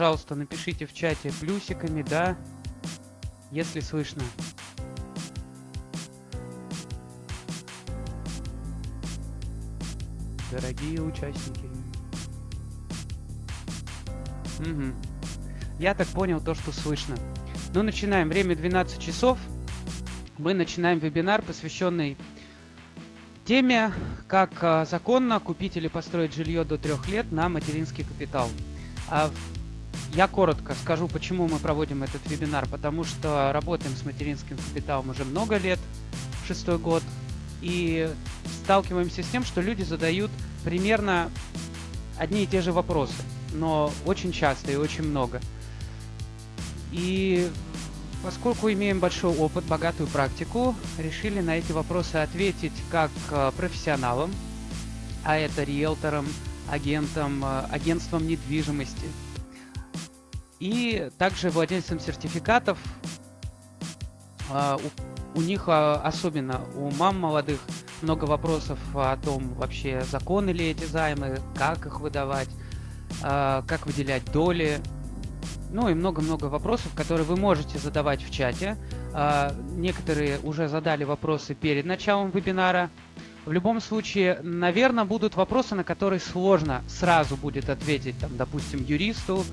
Пожалуйста, напишите в чате плюсиками, да, если слышно. Дорогие участники. Угу. Я так понял то, что слышно. Ну, начинаем. Время 12 часов. Мы начинаем вебинар, посвященный теме, как а, законно купить или построить жилье до трех лет на материнский капитал. А я коротко скажу, почему мы проводим этот вебинар. Потому что работаем с материнским капиталом уже много лет, шестой год, и сталкиваемся с тем, что люди задают примерно одни и те же вопросы, но очень часто и очень много. И поскольку имеем большой опыт, богатую практику, решили на эти вопросы ответить как э, профессионалам, а это риэлторам, агентам, э, агентствам недвижимости, и также владельцам сертификатов. Э, у, у них особенно у мам молодых много вопросов о том, вообще законы ли эти займы, как их выдавать, как выделять доли, ну и много-много вопросов, которые вы можете задавать в чате. А, некоторые уже задали вопросы перед началом вебинара. В любом случае, наверное, будут вопросы, на которые сложно сразу будет ответить, там, допустим, юристу,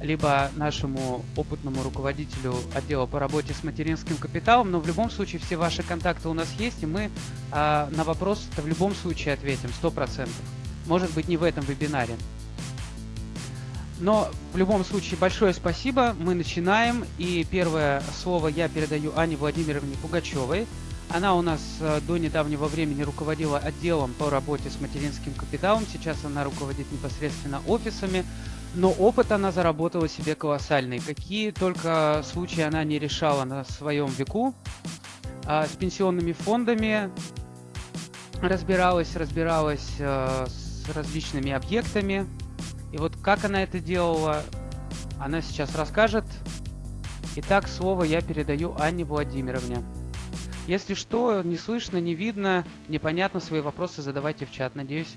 либо нашему опытному руководителю отдела по работе с материнским капиталом, но в любом случае все ваши контакты у нас есть, и мы э, на вопрос в любом случае ответим 100%. Может быть, не в этом вебинаре. Но в любом случае большое спасибо. Мы начинаем. И первое слово я передаю Ане Владимировне Пугачевой. Она у нас э, до недавнего времени руководила отделом по работе с материнским капиталом. Сейчас она руководит непосредственно офисами. Но опыт она заработала себе колоссальный. Какие только случаи она не решала на своем веку. А, с пенсионными фондами разбиралась, разбиралась э, с различными объектами и вот как она это делала, она сейчас расскажет. Итак, слово я передаю Анне Владимировне. Если что, не слышно, не видно, непонятно, свои вопросы задавайте в чат. Надеюсь,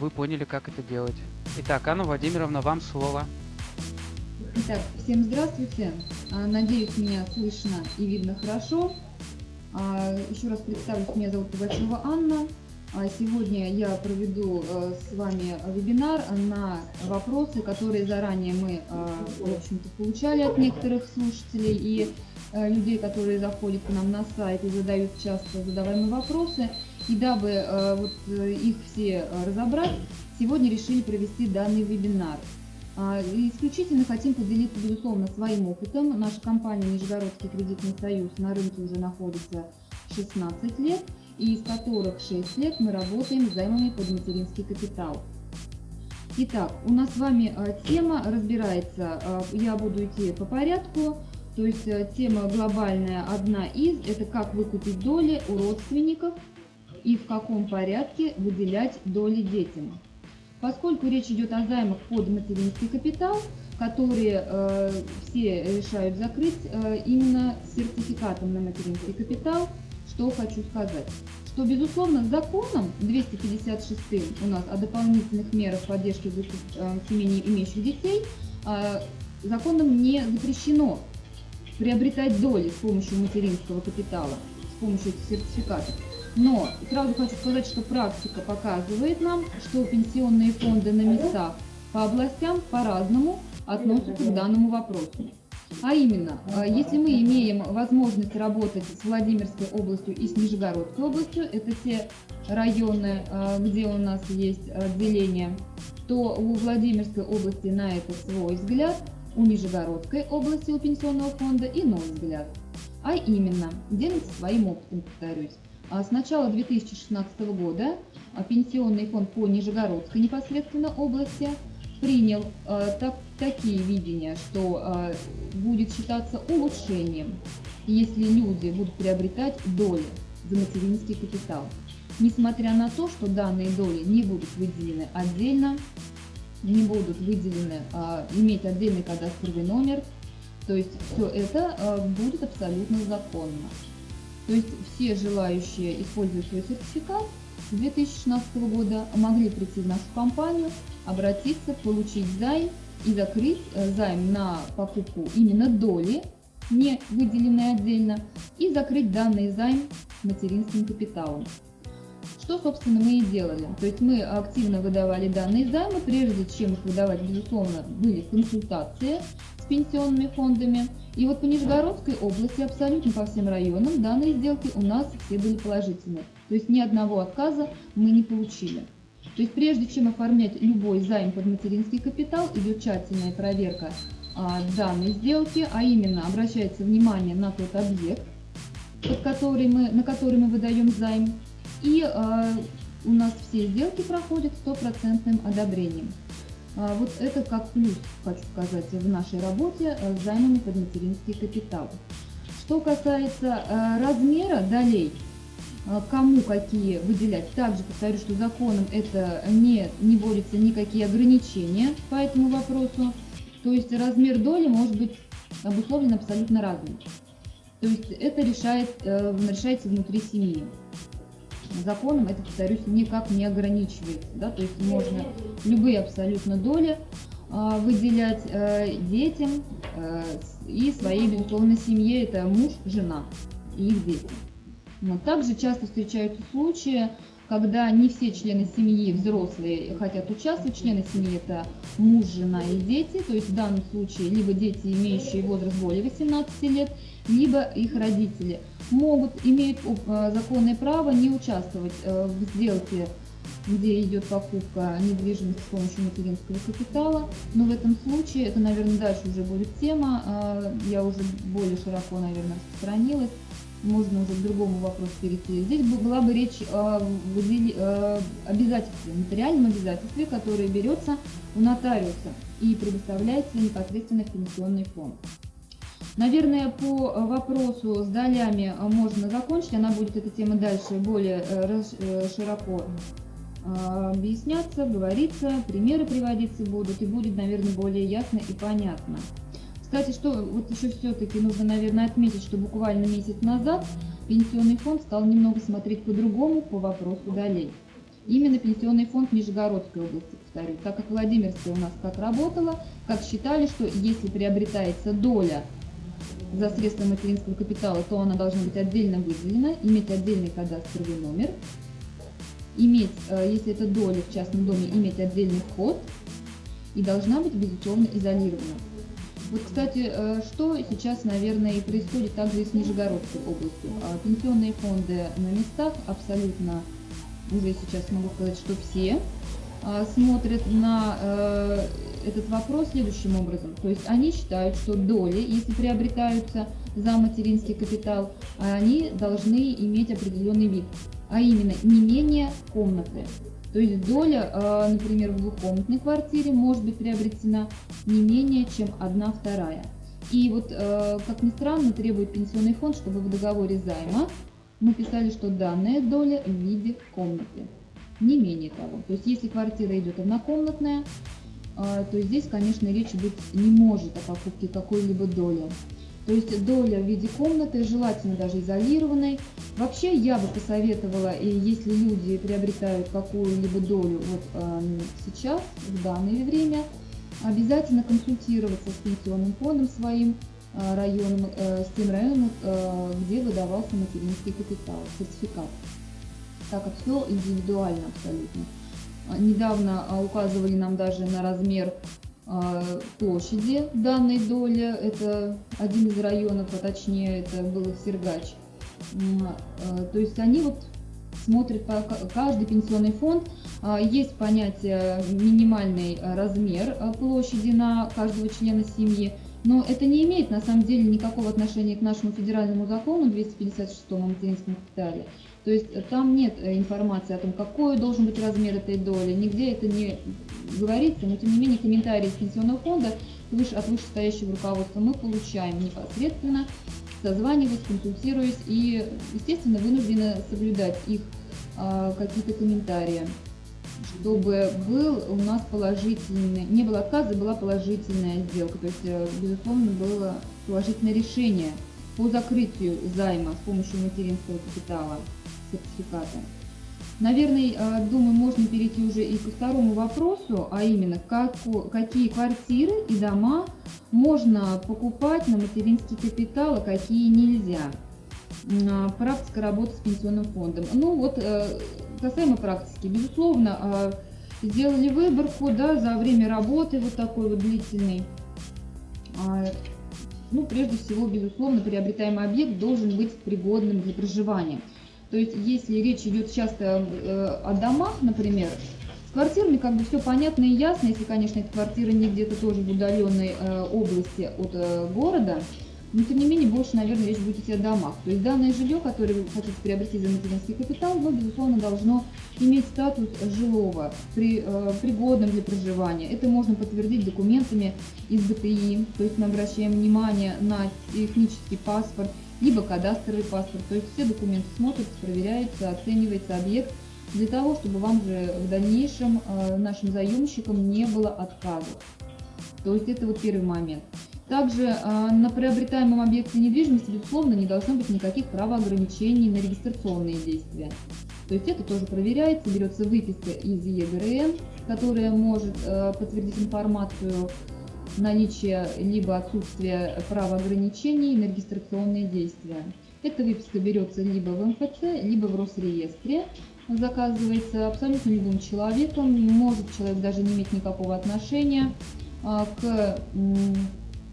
вы поняли, как это делать. Итак, Анна Владимировна, вам слово. Итак, всем здравствуйте. А, надеюсь, меня слышно и видно хорошо. А, еще раз представлюсь, меня зовут Пугачева Анна. А сегодня я проведу с вами вебинар на вопросы, которые заранее мы, в общем-то, получали от некоторых слушателей и людей, которые заходят к нам на сайт и задают часто задаваемые вопросы. И дабы вот их все разобрать, сегодня решили провести данный вебинар. А, исключительно хотим поделиться, безусловно, своим опытом. Наша компания Нижегородский кредитный союз на рынке уже находится 16 лет – и из которых 6 лет мы работаем с займами под материнский капитал. Итак, у нас с вами э, тема разбирается, э, я буду идти по порядку, то есть э, тема глобальная одна из, это как выкупить доли у родственников и в каком порядке выделять доли детям. Поскольку речь идет о займах под материнский капитал, которые э, все решают закрыть э, именно сертификатом на материнский капитал, что хочу сказать? Что, безусловно, законом 256 у нас о дополнительных мерах поддержки э, семей, имеющих детей, э, законом не запрещено приобретать доли с помощью материнского капитала, с помощью сертификатов. Но сразу хочу сказать, что практика показывает нам, что пенсионные фонды на местах по областям по-разному относятся к данному вопросу. А именно, э, если мы имеем возможность работать с Владимирской областью и с Нижегородской областью, это те районы, э, где у нас есть отделение, то у Владимирской области на это свой взгляд, у Нижегородской области, у пенсионного фонда иной взгляд. А именно, делимся своим опытом, повторюсь. А с начала 2016 года пенсионный фонд по Нижегородской непосредственно области – принял э, так, такие видения, что будет считаться улучшением, если люди будут приобретать доли за материнский капитал. Несмотря на то, что данные доли не будут выделены отдельно, не будут выделены, э, иметь отдельный кадастровый номер, то есть все это э, будет абсолютно законно. То есть все желающие свой сертификат с 2016 года могли прийти в нашу компанию, обратиться, получить займ и закрыть э, займ на покупку именно доли, не выделенной отдельно, и закрыть данный займ материнским капиталом. Что, собственно, мы и делали. То есть мы активно выдавали данные займы, прежде чем их выдавать, безусловно, были консультации пенсионными фондами. И вот по Нижегородской области, абсолютно по всем районам, данные сделки у нас все были положительные. То есть ни одного отказа мы не получили. То есть прежде чем оформлять любой займ под материнский капитал, идет тщательная проверка а, данной сделки, а именно обращается внимание на тот объект, под который мы, на который мы выдаем займ, и э, у нас все сделки проходят стопроцентным одобрением. А, вот это как плюс, хочу сказать, в нашей работе э, с займами под материнский капитал. Что касается э, размера долей, э, кому какие выделять, также повторю, что законом это не, не борется никакие ограничения по этому вопросу. То есть размер доли может быть обусловлен абсолютно разным. То есть это решает, решается внутри семьи законом это, повторюсь, никак не ограничивается. Да? То есть можно любые абсолютно доли э, выделять э, детям э, и своей, безусловно, семье. Это муж, жена и их дети. Вот. Также часто встречаются случаи, когда не все члены семьи взрослые хотят участвовать. Члены семьи это муж, жена и дети. То есть в данном случае либо дети, имеющие возраст более 18 лет, либо их родители могут, имеют э, законное право не участвовать э, в сделке где идет покупка недвижимости с помощью материнского капитала. Но в этом случае, это, наверное, дальше уже будет тема, э, я уже более широко, наверное, распространилась, можно уже к другому вопросу перейти. Здесь была бы речь о обязательстве, материальном обязательстве, которое берется у нотариуса и предоставляется непосредственно в пенсионный фонд. Наверное, по вопросу с долями можно закончить. Она будет, эта тема, дальше более э, э, широко э, объясняться, говориться, примеры приводиться будут, и будет, наверное, более ясно и понятно. Кстати, что вот еще все-таки нужно, наверное, отметить, что буквально месяц назад пенсионный фонд стал немного смотреть по-другому по вопросу долей. Именно пенсионный фонд Нижегородской области, повторю, так как Владимирская у нас как работала, как считали, что если приобретается доля за средства материнского капитала, то она должна быть отдельно выделена, иметь отдельный кадастровый номер, иметь, э, если это доля в частном доме, иметь отдельный вход и должна быть, безусловно, изолирована. Вот, кстати, э, что сейчас, наверное, и происходит также и с Нижегородской областью. А пенсионные фонды на местах абсолютно, уже сейчас могу сказать, что все смотрят на э, этот вопрос следующим образом. То есть они считают, что доли, если приобретаются за материнский капитал, они должны иметь определенный вид, а именно не менее комнаты. То есть доля, а, например, в двухкомнатной квартире может быть приобретена не менее чем одна вторая. И вот, как ни странно, требует пенсионный фонд, чтобы в договоре займа мы писали, что данная доля в виде комнаты. Не менее того. То есть если квартира идет однокомнатная, а, то здесь, конечно, речь быть не может о покупке какой-либо доли. То есть доля в виде комнаты, желательно даже изолированной. Вообще я бы посоветовала, и если люди приобретают какую-либо долю вот э, сейчас, в данное время, обязательно консультироваться с пенсионным фондом своим э, районом, э, с тем районом, э, где выдавался материнский капитал, сертификат. Так как все индивидуально абсолютно. А, недавно а, указывали нам даже на размер а, площади данной доли. Это один из районов, а точнее это был Сергач. То есть они вот смотрят по каждый пенсионный фонд. Есть понятие минимальный размер площади на каждого члена семьи. Но это не имеет на самом деле никакого отношения к нашему федеральному закону 256 о материнском капитале. То есть э, там нет э, информации о том, какой должен быть размер этой доли, нигде это не говорится, но тем не менее комментарии из пенсионного фонда выше, от вышестоящего руководства мы получаем непосредственно, созваниваясь, консультируясь и, естественно, вынуждены соблюдать их а, какие-то комментарии чтобы был у нас положительный, не было отказа, была положительная сделка. То есть, э, безусловно, было положительное решение по закрытию займа с помощью материнского капитала сертификата. Наверное, э, думаю, можно перейти уже и ко второму вопросу, а именно, как, какие квартиры и дома можно покупать на материнский капитал, а какие нельзя. А, практика работы с пенсионным фондом. Ну вот, э, касаемо практики, безусловно, а, сделали выборку да, за время работы вот такой вот длительной. Ну, прежде всего, безусловно, приобретаемый объект должен быть пригодным для проживания. То есть, если речь идет часто э, о домах, например, с квартирами как бы все понятно и ясно, если, конечно, эта квартира не где-то тоже в удаленной э, области от э, города, но тем не менее больше, наверное, речь будет идти о домах. То есть данное жилье, которое вы хотите приобрести за материнский капитал, оно, безусловно, должно иметь статус жилого, при, э, пригодным для проживания. Это можно подтвердить документами из БТИ, то есть мы обращаем внимание на технический паспорт, либо кадастровый паспорт. То есть все документы смотрятся, проверяются, оценивается объект для того, чтобы вам же в дальнейшем э, нашим заемщикам не было отказов. То есть это вот первый момент. Также э, на приобретаемом объекте недвижимости, безусловно, не должно быть никаких правоограничений на регистрационные действия. То есть это тоже проверяется, берется выписка из ЕГРН, которая может э, подтвердить информацию наличия либо отсутствия правоограничений на регистрационные действия. Эта выписка берется либо в МФЦ, либо в Росреестре, заказывается абсолютно любым человеком, может человек даже не иметь никакого отношения э, к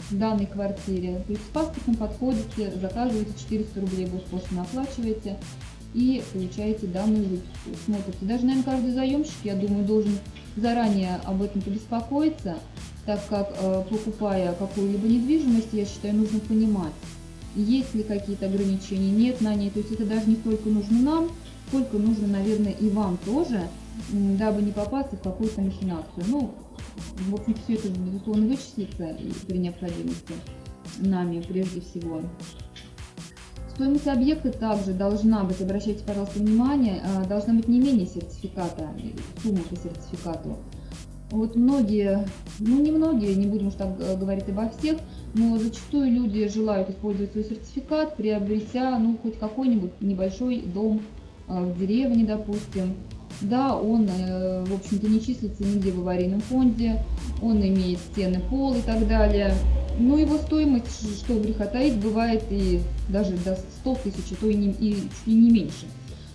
в данной квартире. То есть с паспортом подходите, заказываете 400 рублей госпошлину оплачиваете и получаете данную выписку. Смотрите. Даже, наверное, каждый заемщик, я думаю, должен заранее об этом побеспокоиться, так как э, покупая какую-либо недвижимость, я считаю, нужно понимать, есть ли какие-то ограничения, нет на ней. То есть это даже не столько нужно нам, сколько нужно, наверное, и вам тоже, дабы не попасться в какую-то махинацию. Ну, в общем, все это, безусловно, вычислится при необходимости нами прежде всего. Стоимость объекта также должна быть, обращайте, пожалуйста, внимание, а, должна быть не менее сертификата, сумма по сертификату. Вот многие, ну не многие, не будем уж так говорить обо всех, но зачастую люди желают использовать свой сертификат, приобретя, ну, хоть какой-нибудь небольшой дом а, в деревне, допустим, да, он, э, в общем-то, не числится нигде в аварийном фонде, он имеет стены, пол и так далее. Но его стоимость, что греха таить, бывает и даже до 100 тысяч, а то и, не, и, и не меньше.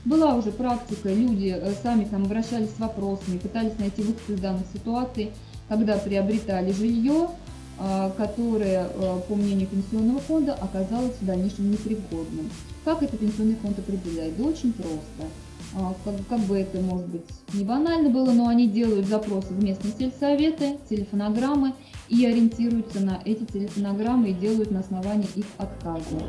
Была уже практика, люди э, сами там обращались с вопросами, пытались найти выход из данной ситуации, когда приобретали жилье, а, которое, э, по мнению пенсионного фонда, оказалось в дальнейшем непригодным. Как это пенсионный фонд определяет? Да очень просто. А, как, как бы это, может быть, не банально было, но они делают запросы в местные сельсоветы, телефонограммы и ориентируются на эти телефонограммы и делают на основании их отказа.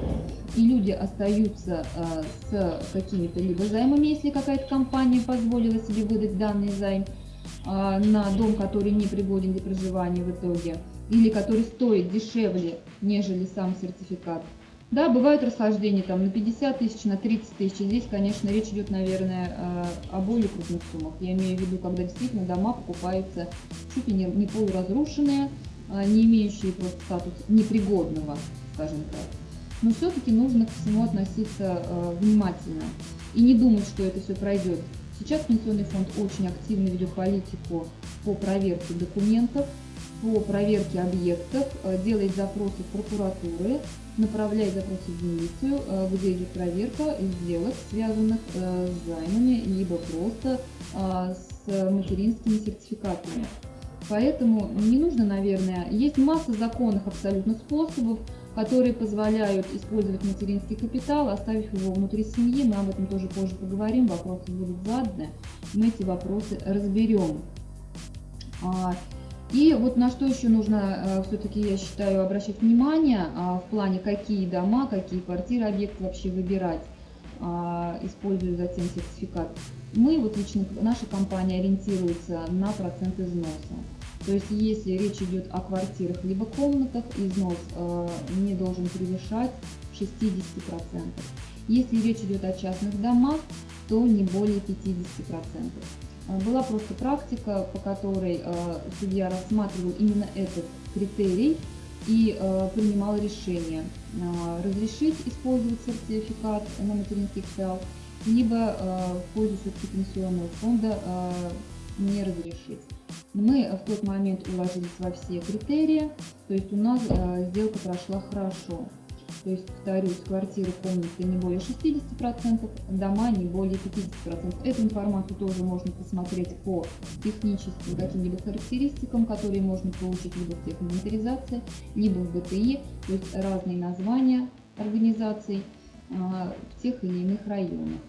И люди остаются э, с какими-то либо займами, если какая-то компания позволила себе выдать данный займ э, на дом, который не пригоден для проживания в итоге, или который стоит дешевле, нежели сам сертификат. Да, бывают расхождения там на 50 тысяч, на 30 тысяч. Здесь, конечно, речь идет, наверное, э, о более крупных суммах. Я имею в виду, когда действительно дома покупаются чуть ли не, полуразрушенные, а, не имеющие просто статус непригодного, скажем так. Но все-таки нужно к всему относиться э, внимательно и не думать, что это все пройдет. Сейчас Пенсионный фонд очень активно ведет политику по проверке документов, по проверке объектов, э, делает запросы в прокуратуры, направляет запросы в милицию, э, где идет проверка сделок, связанных э, с займами, либо просто с материнскими сертификатами. Поэтому не нужно, наверное, есть масса законных абсолютно способов, которые позволяют использовать материнский капитал, оставив его внутри семьи. Мы об этом тоже позже поговорим, вопросы будут заданы, мы эти вопросы разберем. И вот на что еще нужно э, все-таки, я считаю, обращать внимание а, в плане, какие дома, какие квартиры, объекты вообще выбирать, а, используя затем сертификат. Мы, вот лично наша компания ориентируется на процент износа. То есть если речь идет о квартирах либо комнатах, износ э, не должен превышать 60%. Если речь идет о частных домах, то не более 50%. Э, была просто практика, по которой э, судья рассматривал именно этот критерий и э, принимал решение разрешить использовать сертификат на материнский капитал либо в пользу все-таки пенсионного фонда не разрешить. Мы в тот момент уложились во все критерии, то есть у нас сделка прошла хорошо. То есть, повторюсь, квартиры, комнаты не более 60%, дома не более 50%. Эту информацию тоже можно посмотреть по техническим каким-либо характеристикам, которые можно получить либо в техинвентаризации, либо в БТИ, то есть разные названия организаций а, в тех или иных районах.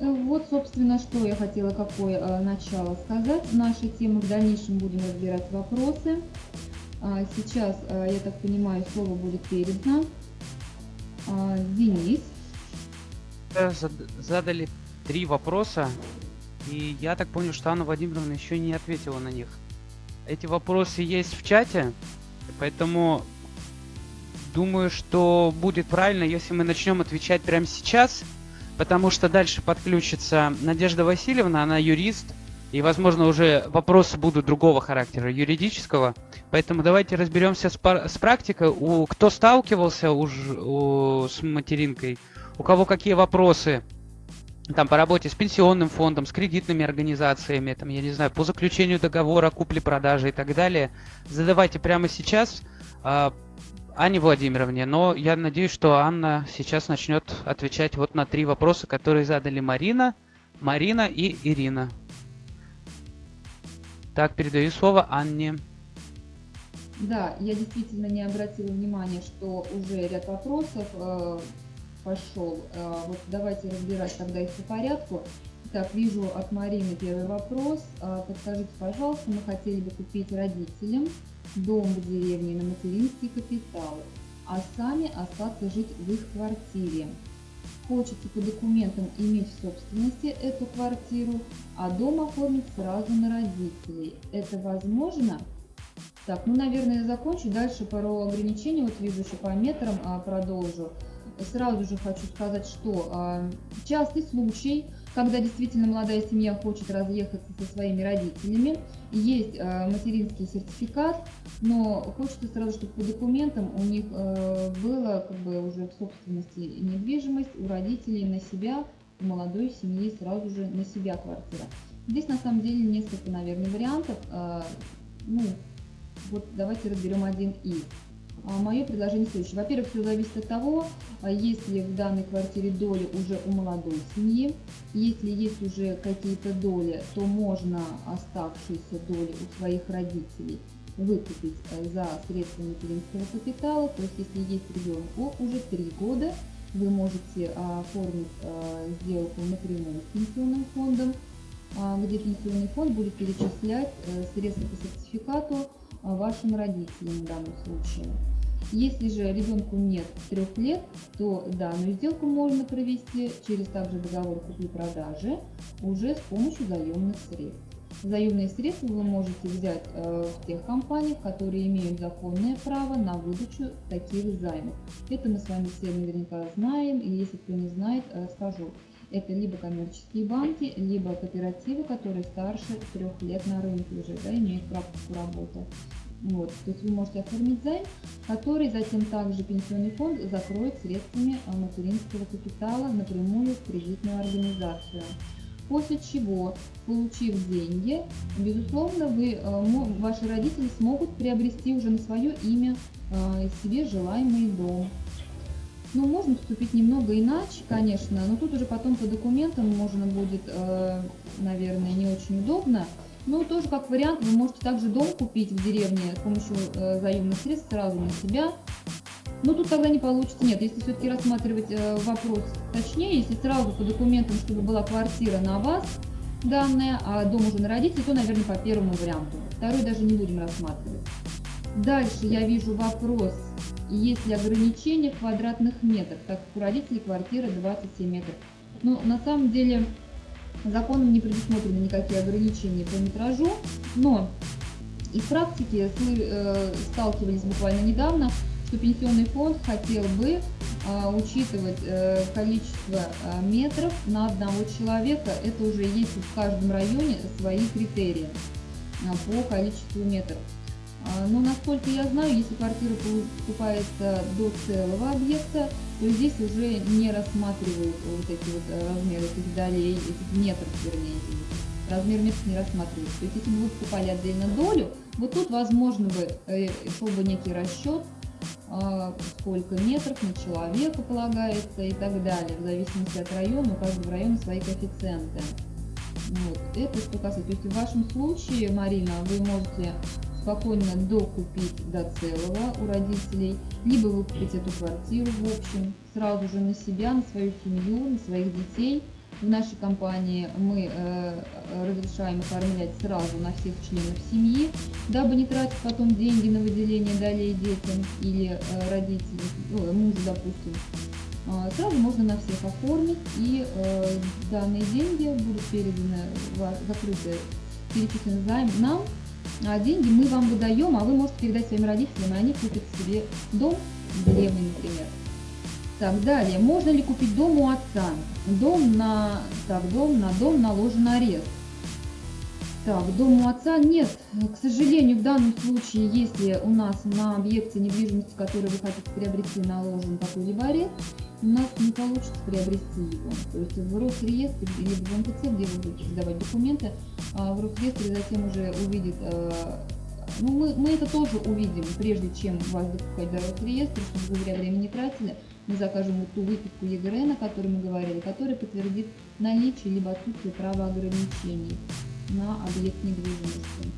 Вот, собственно, что я хотела, какое а, начало сказать. Наша тема в дальнейшем будем разбирать вопросы. А, сейчас, я так понимаю, слово будет передано а, Денис. Задали три вопроса, и я так понял, что Анна Владимировна еще не ответила на них. Эти вопросы есть в чате, поэтому думаю, что будет правильно, если мы начнем отвечать прямо сейчас, потому что дальше подключится Надежда Васильевна, она юрист, и, возможно, уже вопросы будут другого характера, юридического. Поэтому давайте разберемся с, с практикой. У, кто сталкивался уж, с материнкой, у кого какие вопросы там по работе с пенсионным фондом, с кредитными организациями, там, я не знаю, по заключению договора купли-продажи и так далее, задавайте прямо сейчас э, Анне Владимировне. Но я надеюсь, что Анна сейчас начнет отвечать вот на три вопроса, которые задали Марина, Марина и Ирина. Так, передаю слово Анне. Да, я действительно не обратила внимания, что уже ряд вопросов э, пошел. Э, вот давайте разбирать тогда их по порядку. Так, вижу от Марины первый вопрос. Э, подскажите, пожалуйста, мы хотели бы купить родителям дом в деревне на материнский капитал, а сами остаться жить в их квартире хочется по документам иметь в собственности эту квартиру, а дом оформить сразу на родителей. Это возможно? Так, ну, наверное, я закончу. Дальше пару ограничений, вот вижу еще по метрам а, продолжу. Сразу же хочу сказать, что а, частый случай – когда действительно молодая семья хочет разъехаться со своими родителями. Есть э, материнский сертификат, но хочется сразу, чтобы по документам у них э, было как бы уже в собственности недвижимость у родителей на себя, у молодой семьи сразу же на себя квартира. Здесь на самом деле несколько, наверное, вариантов. Э, ну, вот давайте разберем один из. А, Мое предложение следующее. Во-первых, все зависит от того, а, есть ли в данной квартире доли уже у молодой семьи. Если есть уже какие-то доли, то можно оставшиеся доли у своих родителей выкупить э, за средства материнского капитала. То есть, если есть ребенку уже 3 года, вы можете оформить э, сделку напрямую с пенсионным фондом, а, где пенсионный фонд будет перечислять э, средства по сертификату вашим родителям в данном случае. Если же ребенку нет трех лет, то данную сделку можно провести через также договор купли-продажи уже с помощью заемных средств. Заемные средства вы можете взять э, в тех компаниях, которые имеют законное право на выдачу таких займов. Это мы с вами все наверняка знаем, и если кто не знает, расскажу. Это либо коммерческие банки, либо кооперативы, которые старше трех лет на рынке уже, да, имеют практику работы. Вот, то есть вы можете оформить займ, который затем также пенсионный фонд закроет средствами а, материнского капитала напрямую в кредитную организацию. После чего, получив деньги, безусловно, вы, а, ваши родители смогут приобрести уже на свое имя а, себе желаемый дом. Ну, можно поступить немного иначе, конечно, но тут уже потом по документам можно будет, наверное, не очень удобно. Ну, тоже как вариант, вы можете также дом купить в деревне с помощью э, заемных средств сразу на себя. Но тут тогда не получится. Нет, если все-таки рассматривать э, вопрос точнее, если сразу по документам, чтобы была квартира на вас данная, а дом уже на родителей, то, наверное, по первому варианту. Второй даже не будем рассматривать. Дальше я вижу вопрос, есть ли ограничения в квадратных метрах, так как у родителей квартира 27 метров. Ну, на самом деле, Законом не предусмотрены никакие ограничения по метражу, но из практики э, сталкивались буквально недавно, что пенсионный фонд хотел бы э, учитывать э, количество э, метров на одного человека. Это уже есть в каждом районе свои критерии э, по количеству метров. А, Но насколько я знаю, если квартира покупается до целого объекта, то здесь уже не рассматривают вот эти вот э, размеры этих долей, этих метров, вернее, размер метров не рассматривается. То есть если бы вы покупали отдельно долю, вот тут возможно бы э, шел бы некий расчет, а, сколько метров на человека полагается и так далее, в зависимости от района, у каждого района свои коэффициенты. Вот. Это что касается. То есть в вашем случае, Марина, вы можете спокойно докупить до целого у родителей, либо выкупить эту квартиру в общем, сразу же на себя, на свою семью, на своих детей. В нашей компании мы э, разрешаем оформлять сразу на всех членов семьи, дабы не тратить потом деньги на выделение долей детям или э, родителям, ну, мужу, допустим. Э, сразу можно на всех оформить, и э, данные деньги будут переданы, закрыты, перечислены займ нам, деньги мы вам выдаем, а вы можете передать своим родителям, и они купят себе дом в например. Так, далее. Можно ли купить дом у отца? Дом на... Так, дом на дом наложен арест. Так, дом у отца нет. К сожалению, в данном случае, если у нас на объекте недвижимости, который вы хотите приобрести, наложен какой-либо арест, у нас не получится приобрести его. То есть в Росреестре или в МТЦ, где вы будете сдавать документы, а, в Росреестре затем уже увидит, э, ну мы, мы это тоже увидим, прежде чем вас допускать до Росреестра, чтобы вы зря время не тратили, мы закажем вот ту выписку ЕГРН, о которой мы говорили, которая подтвердит наличие либо отсутствие права ограничений на объект недвижимости.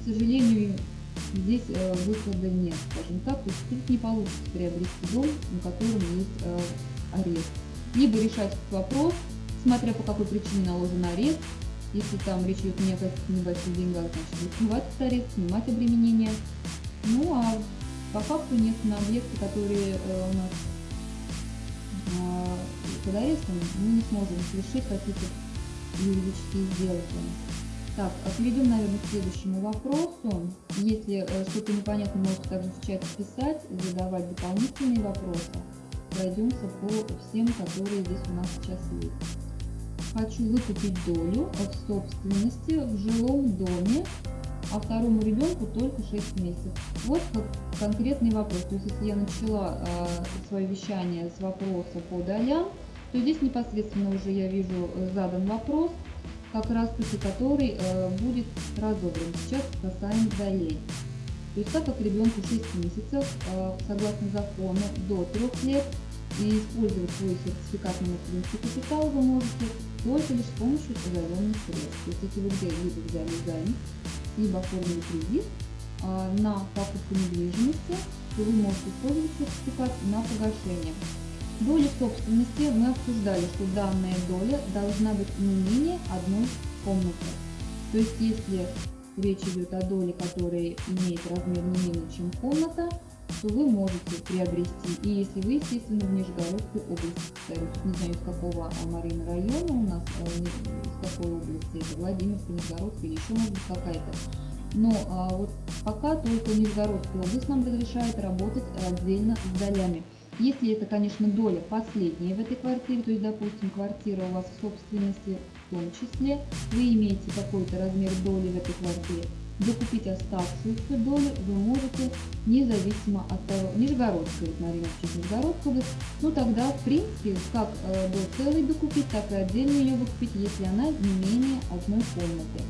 К сожалению, здесь э, выхода нет, скажем так, то есть не получится приобрести дом, на котором есть э, арест. Либо решать этот вопрос, смотря по какой причине наложен арест, если там речь идет не о каких небольших деньгах, значит снимать этот арест, снимать обременение. Ну а по факту нет на объекты, которые э, у нас э, под арестом, мы не сможем совершить какие-то юридические сделки. Так, а перейдем, наверное, к следующему вопросу. Если э, что-то непонятно, можете также в чате писать, задавать дополнительные вопросы. Пройдемся по всем, которые здесь у нас сейчас есть. Хочу выкупить долю от собственности в жилом доме, а второму ребенку только 6 месяцев. Вот как конкретный вопрос. То есть, если я начала э, свое вещание с вопроса по долям, то здесь непосредственно уже я вижу э, задан вопрос – как раз таки который э, будет разобран. Сейчас касаем долей. То есть так как ребенку 6 месяцев, э, согласно закону, до 3 лет, и использовать свой сертификат на материнский капитал вы можете только лишь с помощью заемных средств. То есть если вы где-либо взяли займ, либо оформили кредит э, на покупку недвижимости, то вы можете использовать сертификат на погашение. Доли собственности мы обсуждали, что данная доля должна быть не менее одной комнаты. То есть если речь идет о доле, которая имеет размер не менее чем комната, то вы можете приобрести. И если вы, естественно, в Нижегородской области, не знаю, из какого Марина района у нас, а, из какой области, это Владимирская, Нижегородская или еще может быть какая-то. Но а, вот пока только Нижегородская область нам разрешает работать отдельно с долями. Если это, конечно, доля последняя в этой квартире, то есть, допустим, квартира у вас в собственности в том числе, вы имеете какой-то размер доли в этой квартире, докупить оставшуюся долю вы можете независимо от того, Нижегородская, вот Марина учит Нижегородская область, ну тогда, в принципе, как э, до целой докупить, так и отдельно ее выкупить, если она не менее одной комнаты.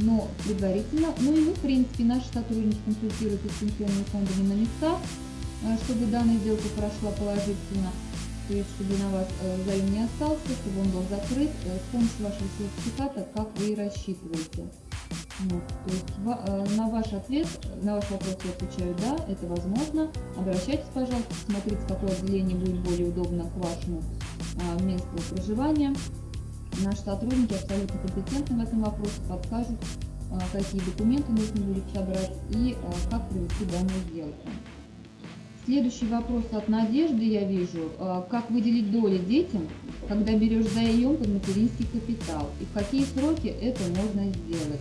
Но предварительно, ну и вы, в принципе, наши сотрудники консультируют с пенсионными фондами на местах, чтобы данная сделка прошла положительно, то есть чтобы на вас э, займ не остался, чтобы он был закрыт э, с помощью вашего сертификата, как вы и рассчитываете. Вот, то есть на ваш ответ, на ваш вопрос я отвечаю да, это возможно. Обращайтесь, пожалуйста, смотрите, какое отделение будет более удобно к вашему месту проживания. Наши сотрудники абсолютно компетентны в этом вопросе, подскажут, какие документы нужно будет собрать и как провести данную сделку. Следующий вопрос от Надежды я вижу. А, как выделить доли детям, когда берешь заем под материнский капитал? И в какие сроки это можно сделать?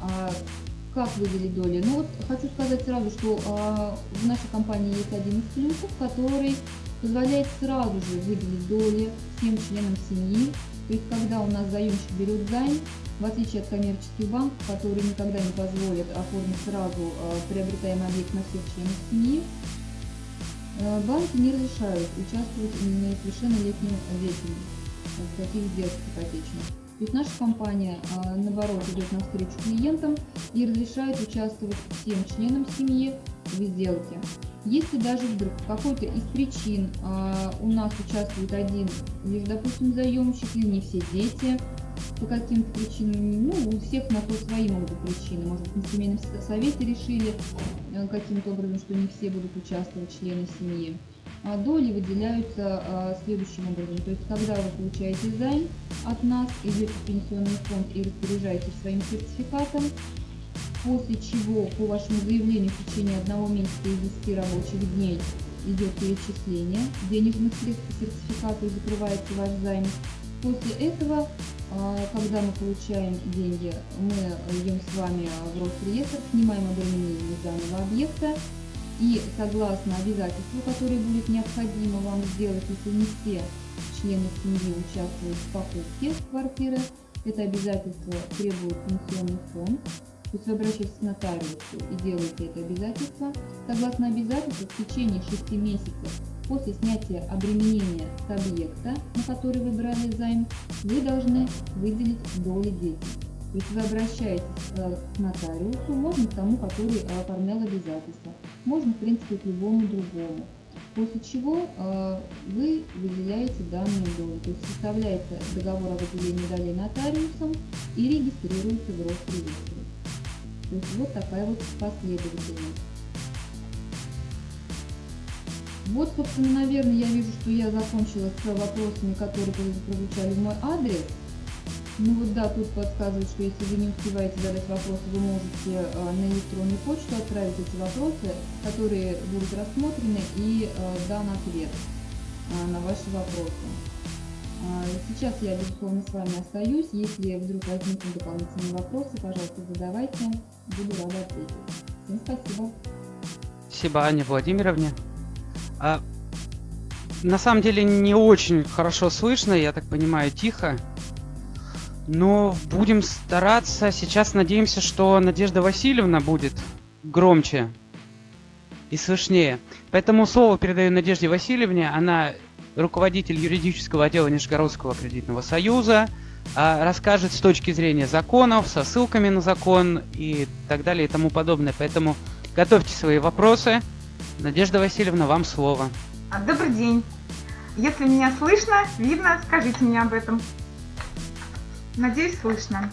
А, как выделить доли? Ну вот хочу сказать сразу, что а, в нашей компании есть один из плюсов, который позволяет сразу же выделить доли всем членам семьи То есть, когда у нас заемщик берет займ, в отличие от коммерческих банков, которые никогда не позволят оформить сразу э, приобретаемый объект на всех членов семьи, э, банки не разрешают участвовать в несовершеннолетнем веке в таких сделках ипотечных. То есть наша компания, э, наоборот, идет навстречу клиентам и разрешает участвовать всем членам семьи в сделке. Если даже вдруг какой-то из причин у нас участвует один лишь, допустим, заемщик или не все дети, по каким-то причинам, ну, у всех на то свои могут причины. Может быть, на семейном совете решили э, каким-то образом, что не все будут участвовать члены семьи. А доли выделяются а, следующим образом. То есть, когда вы получаете займ от нас, идете в пенсионный фонд и распоряжаетесь своим сертификатом, после чего по вашему заявлению в течение одного месяца и 10 рабочих дней идет перечисление денежных средств по сертификату и закрывается ваш займ. После этого а, когда мы получаем деньги, мы идем с вами в Росреестр, снимаем обременение данного объекта и согласно обязательству, которое будет необходимо вам сделать, если не все члены семьи участвуют в покупке квартиры, это обязательство требует пенсионный фонд. То есть вы обращаетесь к нотариусу и делаете это обязательство. Согласно обязательству, в течение 6 месяцев После снятия обременения с объекта, на который вы брали займ, вы должны выделить доли детей. Есть вы обращаетесь э, к нотариусу, можно к тому, который э, оформлял обязательства, можно, в принципе, к любому другому. После чего э, вы выделяете данные доли, то есть составляется договор о выделении долей нотариусом и регистрируется в Росреестре. Вот такая вот последовательность. Вот, собственно, наверное, я вижу, что я закончила с вопросами, которые прозвучали в мой адрес. Ну вот да, тут подсказывает, что если вы не успеваете задать вопросы, вы можете э, на электронную почту отправить эти вопросы, которые будут рассмотрены и э, дан ответ э, на ваши вопросы. А, сейчас я, безусловно, с вами остаюсь. Если вдруг возникнут дополнительные вопросы, пожалуйста, задавайте. Буду рада ответить. Всем спасибо. Спасибо, Анне Владимировне. А, на самом деле не очень хорошо слышно, я так понимаю, тихо. Но будем стараться. Сейчас надеемся, что Надежда Васильевна будет громче и слышнее. Поэтому слово передаю Надежде Васильевне. Она руководитель юридического отдела Нижегородского кредитного союза. А, расскажет с точки зрения законов, со ссылками на закон и так далее и тому подобное. Поэтому готовьте свои вопросы. Надежда Васильевна, вам слово. А, добрый день. Если меня слышно, видно, скажите мне об этом. Надеюсь, слышно.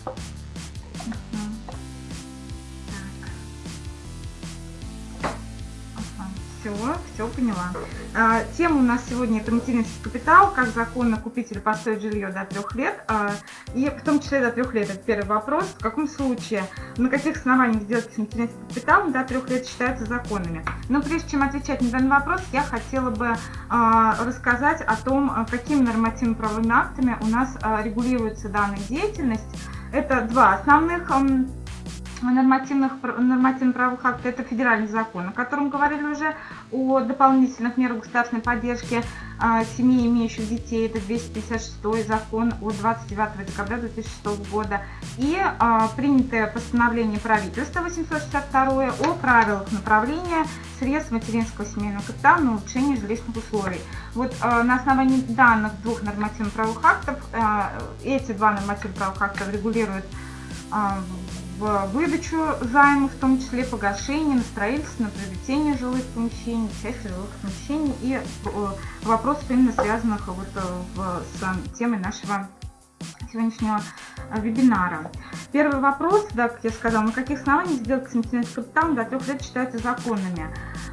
Все, все поняла. А, тема у нас сегодня это материнский капитал, как законно купить или построить жилье до трех лет. А, и в том числе до трех лет. Это первый вопрос. В каком случае, на каких основаниях сделки с материнским капиталом до трех лет считаются законными? Но прежде чем отвечать на данный вопрос, я хотела бы а, рассказать о том, какими нормативно-правовыми актами у нас регулируется данная деятельность. Это два основных нормативных, нормативных правовых актов, это федеральный закон, о котором говорили уже, о дополнительных мерах государственной поддержки а, семей, имеющих детей, это 256 закон от 29 декабря 2006 года, и а, принятое постановление правительства 862 о правилах направления средств материнского семейного капитала на улучшение жилищных условий. Вот а, на основании данных двух нормативных правовых актов, а, эти два нормативных правовых акта регулируют в выдачу займов, в том числе погашение, на строительство, на приобретение жилых помещений, часть жилых помещений и э, вопросов именно связанных вот э, с темой нашего сегодняшнего э, вебинара. Первый вопрос, да, как я сказала, на каких основаниях сделки с материнским капиталом до трех лет считаются законными?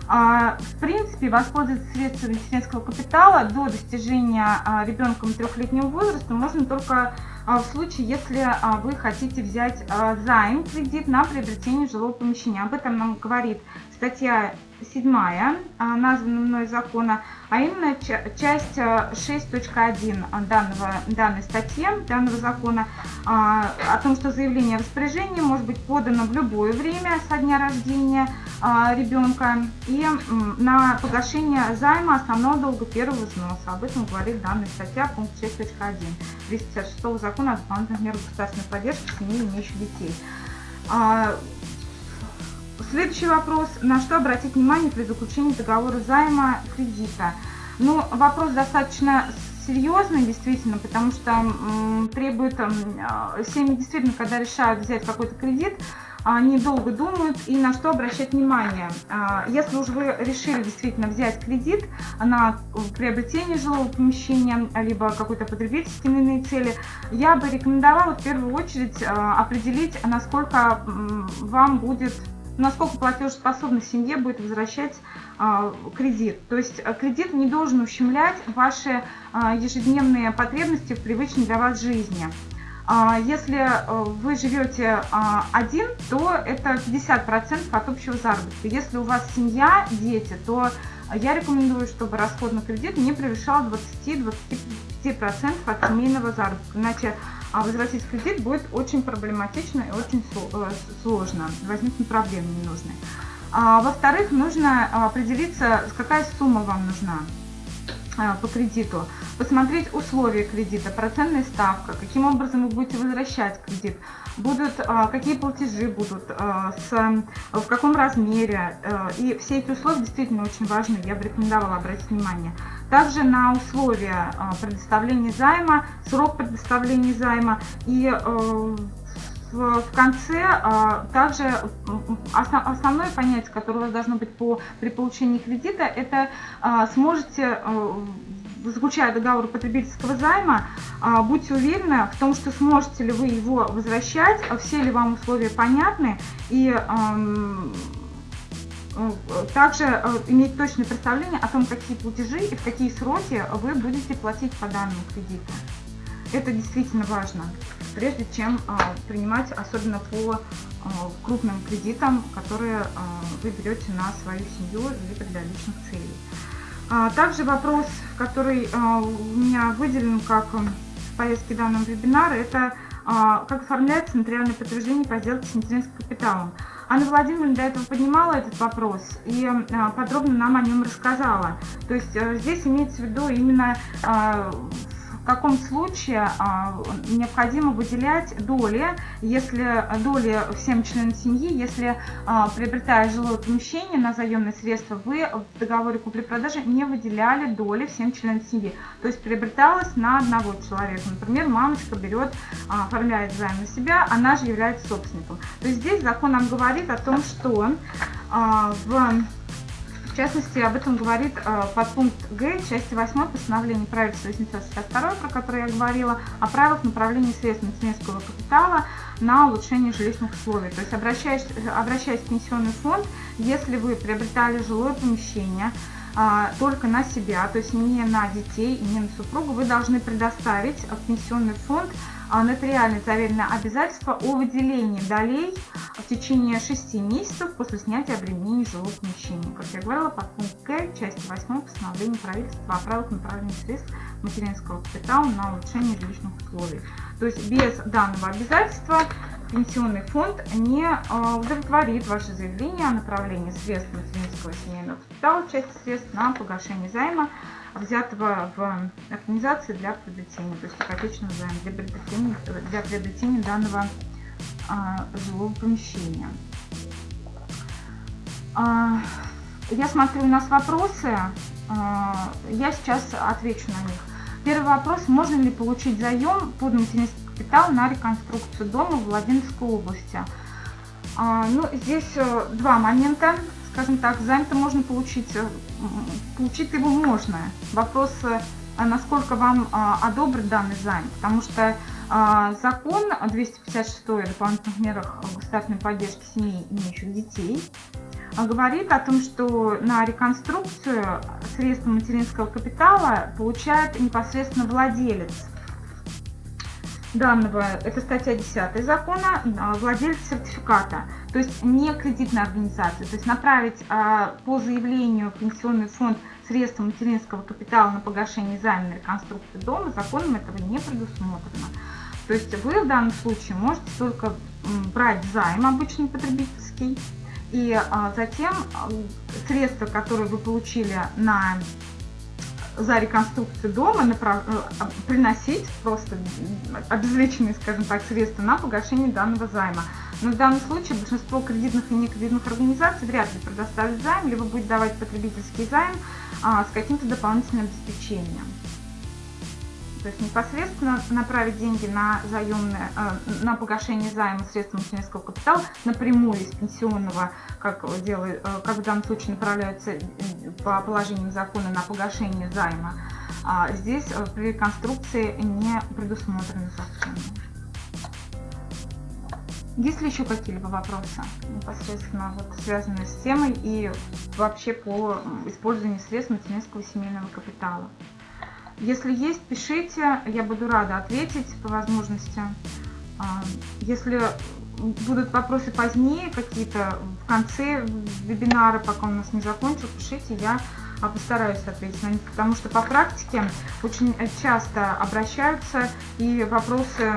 А, в принципе, воспользоваться средствами материнского капитала до достижения а, ребенком трехлетнего возраста можно только в случае, если а, вы хотите взять а, займ, кредит на приобретение жилого помещения. Об этом нам говорит статья седьмая названа мной закона, а именно часть 6.1 данного, данной статьи, данного закона, о том, что заявление о распоряжении может быть подано в любое время со дня рождения ребенка и на погашение займа основного долга первого взноса. Об этом говорит данная статья, пункт 6.1 256 закона о дополнительных мерах государственной поддержки семей, имеющих детей. Следующий вопрос. На что обратить внимание при заключении договора займа кредита? Ну, вопрос достаточно серьезный, действительно, потому что м, требует, м, а, семьи действительно, когда решают взять какой-то кредит, они долго думают и на что обращать внимание. А, если уж вы решили действительно взять кредит на приобретение жилого помещения, либо какой-то потребительские иные цели, я бы рекомендовала в первую очередь а, определить, насколько вам будет насколько платежеспособна семье будет возвращать а, кредит. То есть а, кредит не должен ущемлять ваши а, ежедневные потребности в привычной для вас жизни. А, если а, вы живете а, один, то это 50% от общего заработка. Если у вас семья, дети, то я рекомендую, чтобы расход на кредит не превышал 20-25% от семейного заработка. Иначе а возвратить кредит будет очень проблематично и очень э, сложно, возникнут проблемы ненужные. А, Во-вторых, нужно определиться, какая сумма вам нужна а, по кредиту, посмотреть условия кредита, процентная ставка, каким образом вы будете возвращать кредит, будут, а, какие платежи будут, с, в каком размере. Э, и все эти условия действительно очень важны, я бы рекомендовала обратить внимание. Также на условия предоставления займа, срок предоставления займа и э, в конце а, также основное понятие, которое у вас должно быть по, при получении кредита, это а, сможете э, заключая договор потребительского займа, будьте уверены в том, что сможете ли вы его возвращать, все ли вам условия понятны и Э, также э, иметь точное представление о том, какие платежи и в какие сроки вы будете платить по данному кредиту. Это действительно важно, прежде чем э, принимать, особенно по крупным кредитам, которые вы берете на свою семью или для личных целей. А, также вопрос, который у меня выделен как в повестке данного вебинара, это как оформляется нотариальное подтверждение по сделке с материнским капиталом. Анна Владимировна до этого поднимала этот вопрос и а, подробно нам о нем рассказала. То есть здесь имеется в виду именно а, в каком случае а, необходимо выделять доли, если доли всем членам семьи, если а, приобретая жилое помещение на заемные средства, вы в договоре купли-продажи не выделяли доли всем членам семьи. То есть приобреталось на одного человека. Например, мамочка берет, а, оформляет займ на себя, она же является собственником. То есть здесь закон нам говорит о том, что в в частности, об этом говорит э, подпункт Г части 8 постановления правительства 862, про которое я говорила, о правилах направления средств материнского капитала на улучшение жилищных условий. То есть обращаясь, обращаясь в пенсионный фонд, если вы приобретали жилое помещение, а, только на себя, то есть не на детей не на супругу, вы должны предоставить в пенсионный фонд нотариально заверенное обязательство о выделении долей в течение 6 месяцев после снятия обременений жилого помещения. Как я говорила, под пункт К, части 8 постановления правительства о правилах направления средств материнского капитала на улучшение жилищных условий. То есть без данного обязательства пенсионный фонд не а, удовлетворит ваше заявление о направлении средств материнского семейного капитала, части средств на погашение займа взятого в организации для приобретения, то есть ипотечного займа для приобретения, для приобретения данного а, жилого помещения. А, я смотрю, у нас вопросы, а, я сейчас отвечу на них. Первый вопрос, можно ли получить заем под материнский капитал на реконструкцию дома в Владимирской области? А, ну, здесь э, два момента скажем так, займ-то можно получить, э, получить его можно. Вопрос, э, насколько вам а, одобрят данный займ, потому что а, закон 256 о дополнительных мерах государственной поддержки семей, имеющих детей, а, говорит о том, что на реконструкцию средства материнского капитала получает непосредственно владелец данного, это статья 10 закона, владелец сертификата. То есть не кредитная организация. То есть направить а, по заявлению пенсионный фонд средства материнского капитала на погашение займа на реконструкцию дома законом этого не предусмотрено. То есть вы в данном случае можете только брать займ обычный потребительский, и а, затем а, средства, которые вы получили на за реконструкцию дома. Э, приносить просто обезличенные, скажем так, средства на погашение данного займа. Но в данном случае большинство кредитных и некредитных организаций вряд ли предоставят займ, либо будет давать потребительский займ а, с каким-то дополнительным обеспечением. То есть непосредственно направить деньги на заемное, э, на погашение займа средств материнского капитала напрямую из пенсионного, как, делает, э, как в данном случае направляются э, по положениям закона на погашение займа. А здесь при реконструкции не предусмотрены законом. Есть ли еще какие-либо вопросы непосредственно вот, связанные с темой и вообще по использованию средств материнского семейного капитала? Если есть, пишите, я буду рада ответить по возможности. А, если будут вопросы позднее, какие-то в конце вебинара, пока у нас не закончил, пишите, я постараюсь ответить на них, потому что по практике очень часто обращаются и вопросы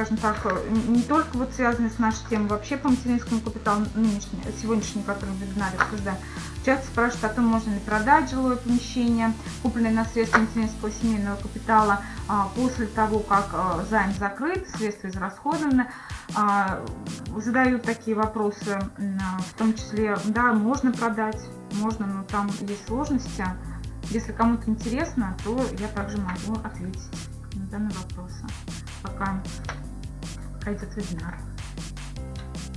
скажем так, не только вот связанные с нашей темой, вообще по материнскому капиталу нынешний, сегодняшний, который в вебинаре обсуждаем, часто спрашивают о том, можно ли продать жилое помещение, купленное на средства материнского семейного капитала, а, после того, как а, займ закрыт, средства израсходованы. А, задают такие вопросы, в том числе, да, можно продать, можно, но там есть сложности. Если кому-то интересно, то я также могу ответить на данные вопросы, пока пройдет вебинар.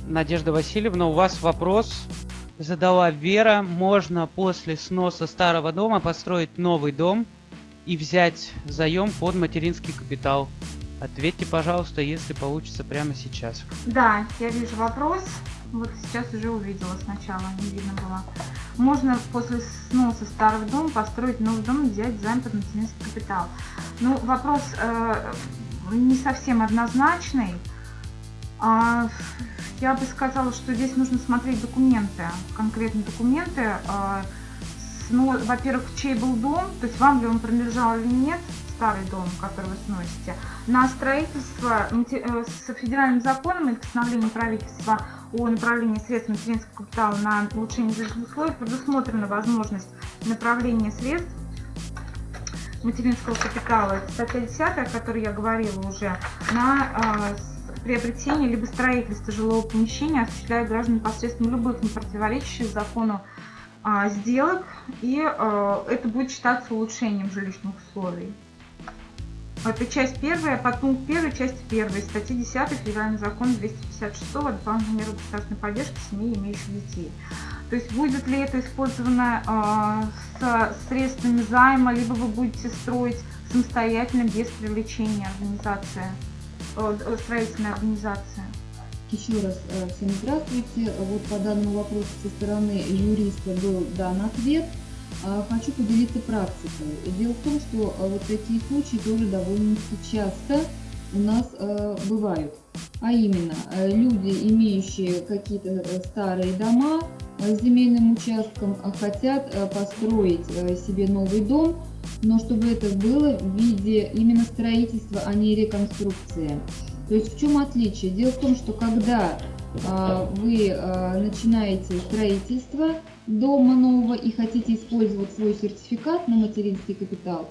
Надежда Васильевна, у вас вопрос задала Вера. Можно после сноса старого дома построить новый дом и взять заем под материнский капитал? Ответьте, пожалуйста, если получится прямо сейчас. Да, я вижу вопрос. Вот сейчас уже увидела сначала, не видно было. Можно после сноса старого дома построить новый дом и взять займ под материнский капитал. Ну, вопрос э, не совсем однозначный. А, я бы сказала, что здесь нужно смотреть документы, конкретные документы. А, ну, во-первых, чей был дом, то есть вам ли он принадлежал или нет, старый дом, который вы сносите. На строительство э, с федеральным законом и постановлением правительства о направлении средств материнского капитала на улучшение жилищных условий предусмотрена возможность направления средств материнского капитала, это статья 10, о которой я говорила уже, на приобретение либо строительство жилого помещения осуществляют граждане посредством любых не противоречащих закону а, сделок, и а, это будет считаться улучшением жилищных условий. Это часть первая, подпункт первой, часть первой, статьи 10 Федеральный закон 256 о дополнительной меры государственной поддержки семей, имеющих детей. То есть будет ли это использовано э, с средствами займа, либо вы будете строить самостоятельно без привлечения организации строительная организация. Еще раз э, всем здравствуйте. Вот по данному вопросу со стороны юриста был дан ответ. А, хочу поделиться практикой. Дело в том, что э, вот такие случаи тоже довольно-таки часто у нас бывают. А именно, люди, имеющие какие-то старые дома с земельным участком, хотят построить себе новый дом, но чтобы это было в виде именно строительства, а не реконструкции. То есть в чем отличие? Дело в том, что когда а, вы а, начинаете строительство дома нового и хотите использовать свой сертификат на материнский капитал,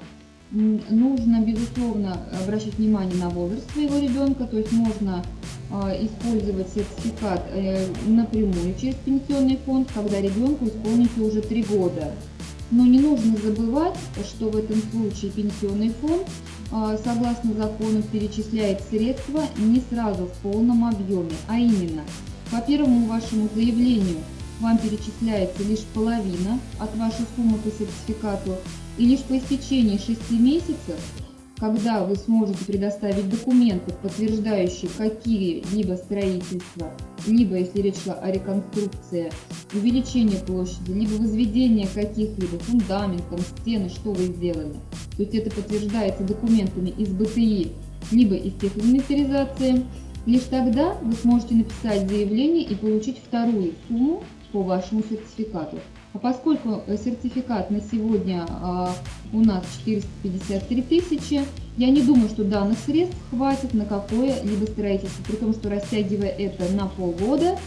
нужно, безусловно, обращать внимание на возраст своего ребенка, то есть можно а, использовать сертификат э, напрямую через пенсионный фонд, когда ребенку исполнится уже 3 года. Но не нужно забывать, что в этом случае пенсионный фонд, а, согласно закону, перечисляет средства не сразу в полном объеме, а именно по первому вашему заявлению вам перечисляется лишь половина от вашей суммы по сертификату, и лишь по истечении 6 месяцев когда вы сможете предоставить документы, подтверждающие какие-либо строительства, либо, если речь шла о реконструкции, увеличение площади, либо возведение каких-либо фундаментов, стены, что вы сделали. То есть это подтверждается документами из БТИ, либо из техинвентаризации, Лишь тогда вы сможете написать заявление и получить вторую сумму по вашему сертификату. А поскольку э, сертификат на сегодня а, у нас 453 тысячи, я не думаю, что данных средств хватит на какое-либо строительство, при том, что растягивая это на полгода,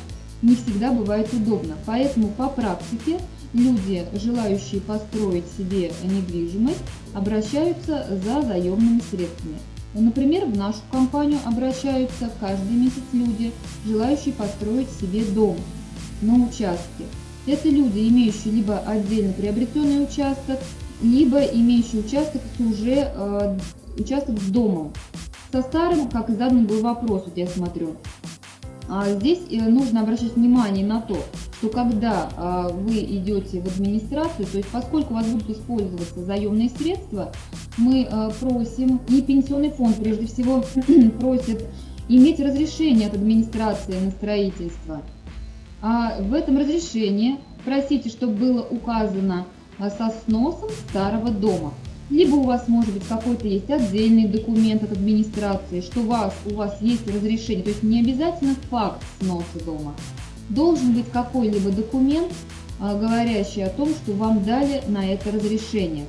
не всегда бывает удобно. Поэтому по практике люди, желающие построить себе недвижимость, обращаются за заемными средствами. Например, в нашу компанию обращаются каждый месяц люди, желающие построить себе дом на участке. Это люди, имеющие либо отдельно приобретенный участок, либо имеющие участок с уже э, участок с домом. Со старым, как и задан был вопрос, вот я смотрю. А здесь э, нужно обращать внимание на то, что когда а, вы идете в администрацию, то есть поскольку у вас будут использоваться заемные средства, мы а, просим, и пенсионный фонд прежде всего просит иметь разрешение от администрации на строительство. А в этом разрешении просите, чтобы было указано а, со сносом старого дома. Либо у вас может быть какой-то есть отдельный документ от администрации, что у вас, у вас есть разрешение, то есть не обязательно факт сноса дома. Должен быть какой-либо документ, а, говорящий о том, что вам дали на это разрешение.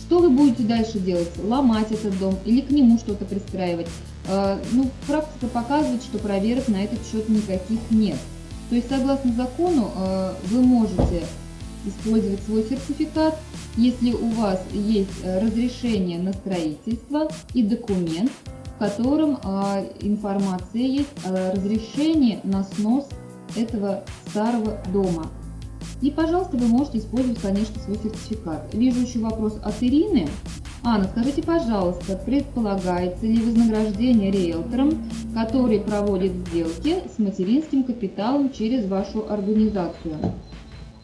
Что вы будете дальше делать? Ломать этот дом или к нему что-то пристраивать? А, ну, практика показывает, что проверок на этот счет никаких нет. То есть, согласно закону, э, вы можете использовать свой сертификат, если у вас есть э, разрешение на строительство и документ, в котором э, информация есть о разрешении на снос этого старого дома. И, пожалуйста, вы можете использовать, конечно, свой сертификат. Вижу еще вопрос от Ирины. Анна, скажите, пожалуйста, предполагается ли вознаграждение риэлторам, который проводит сделки с материнским капиталом через вашу организацию?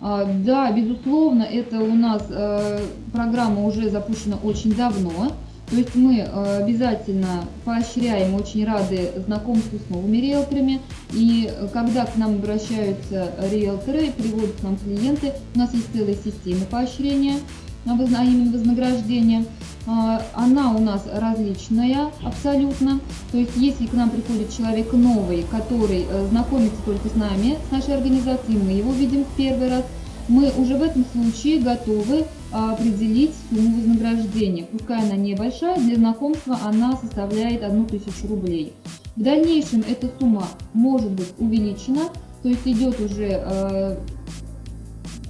А, да, безусловно, это у нас э, программа уже запущена очень давно. То есть мы э, обязательно поощряем, очень рады знакомству с новыми риэлторами. И когда к нам обращаются риэлторы, приводят к нам клиенты, у нас есть целая система поощрения, а именно вознаграждения. А, она у нас различная абсолютно. То есть, если к нам приходит человек новый, который э, знакомится только с нами, с нашей организацией, мы его видим в первый раз, мы уже в этом случае готовы а, определить сумму вознаграждения. Пускай она небольшая, для знакомства она составляет 1000 рублей. В дальнейшем эта сумма может быть увеличена, то есть идет уже э,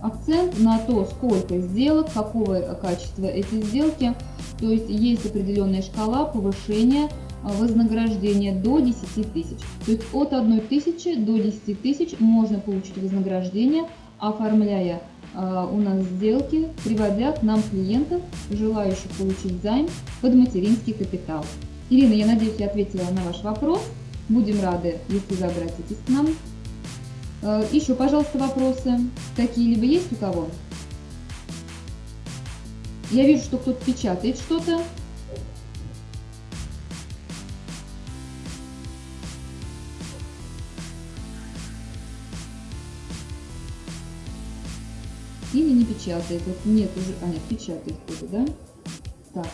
акцент на то, сколько сделок, какого качества эти сделки. То есть есть определенная шкала повышения а, вознаграждения до 10 тысяч. То есть от 1 тысячи до 10 тысяч можно получить вознаграждение, оформляя э, у нас сделки, приводя к нам клиентов, желающих получить займ под материнский капитал. Ирина, я надеюсь, я ответила на ваш вопрос. Будем рады, если вы обратитесь к нам. Э, еще, пожалуйста, вопросы какие-либо есть у кого? Я вижу, что кто-то печатает что-то. Или не печатает. Нет уже. А, нет, печатает кто-то, да? Так.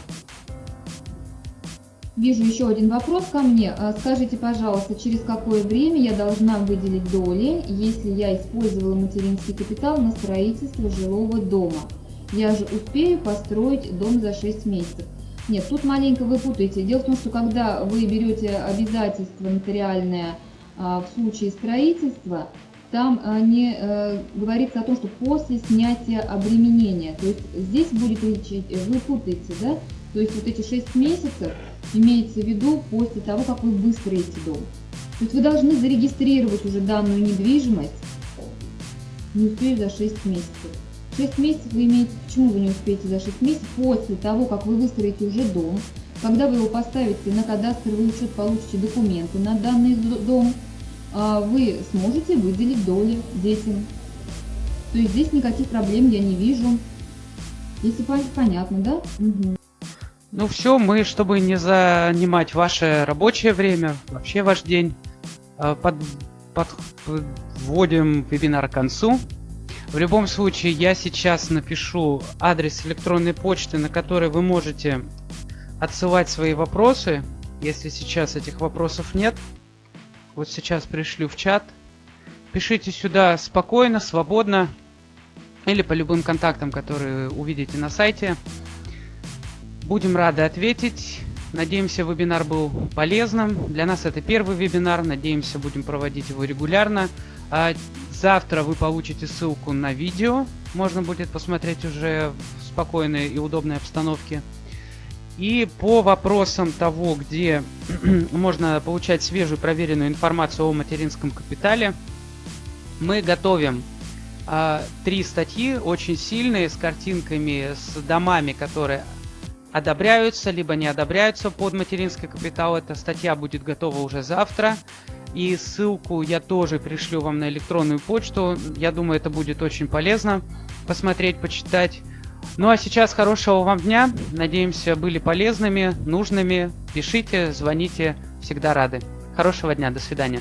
Вижу еще один вопрос ко мне. А, скажите, пожалуйста, через какое время я должна выделить доли, если я использовала материнский капитал на строительство жилого дома? я же успею построить дом за 6 месяцев. Нет, тут маленько вы путаете. Дело в том, что когда вы берете обязательство нотариальное а, в случае строительства, там а, не а, говорится о том, что после снятия обременения. То есть здесь будет лечить, вы путаете, да? То есть вот эти 6 месяцев имеется в виду после того, как вы выстроите дом. То есть вы должны зарегистрировать уже данную недвижимость, не успею за 6 месяцев. 6 месяцев вы имеете, почему вы не успеете за 6 месяцев? После того, как вы выстроите уже дом, когда вы его поставите на кадастровый учет, получите документы на данный дом, а, вы сможете выделить доли детям. То есть здесь никаких проблем я не вижу. Если понятно, да? Угу. Ну все, мы, чтобы не занимать ваше рабочее время, вообще ваш день, а, под, подводим вебинар к концу. В любом случае, я сейчас напишу адрес электронной почты, на который вы можете отсылать свои вопросы, если сейчас этих вопросов нет. Вот сейчас пришлю в чат. Пишите сюда спокойно, свободно. Или по любым контактам, которые увидите на сайте. Будем рады ответить. Надеемся, вебинар был полезным. Для нас это первый вебинар. Надеемся, будем проводить его регулярно. А завтра вы получите ссылку на видео. Можно будет посмотреть уже в спокойной и удобной обстановке. И по вопросам того, где можно получать свежую проверенную информацию о материнском капитале, мы готовим э, три статьи, очень сильные, с картинками, с домами, которые одобряются, либо не одобряются под материнский капитал. Эта статья будет готова уже завтра. И ссылку я тоже пришлю вам на электронную почту. Я думаю, это будет очень полезно посмотреть, почитать. Ну а сейчас хорошего вам дня. Надеемся, были полезными, нужными. Пишите, звоните. Всегда рады. Хорошего дня. До свидания.